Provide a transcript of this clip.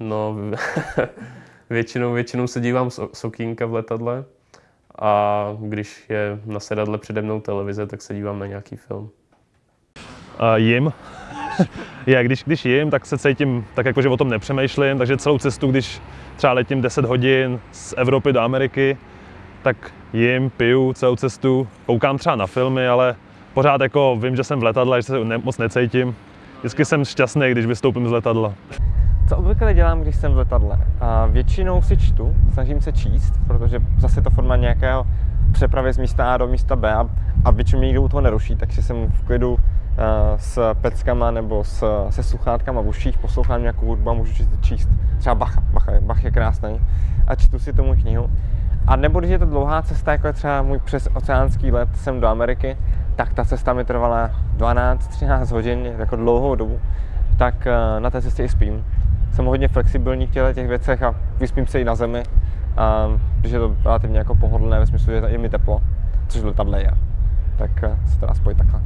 No, většinou, většinou se dívám z, okýnka v letadle a když je na sedadle přede mnou televize, tak se dívám na nějaký film. Uh, jim. Já, když, když jim, tak se cítím tak jako, že o tom nepřemýšlím, takže celou cestu, když třeba letím 10 hodin z Evropy do Ameriky, tak jim, piju celou cestu, koukám třeba na filmy, ale pořád jako vím, že jsem v letadle, že se ne, moc necítím. Vždycky jsem šťastný, když vystoupím z letadla. Co obvykle dělám, když jsem v letadle? A většinou si čtu, snažím se číst, protože zase to forma nějakého přepravy z místa A do místa B a, a většinou nikdo u toho neruší, takže jsem v klidu uh, s peckama nebo s, se sluchátkama v uších, poslouchám nějakou hudbu a můžu číst, číst třeba Bacha. Bacha Bach je krásný a čtu si tomu knihu. A nebo když je to dlouhá cesta, jako je třeba můj přes oceánský let sem do Ameriky, tak ta cesta mi trvala 12-13 hodin, jako dlouhou dobu, tak uh, na té cestě i spím jsem hodně flexibilní v těchto těch věcech a vyspím se i na zemi, a, je to relativně jako pohodlné ve smyslu, že je mi teplo, což letadle je. Tak se to dá spojit takhle.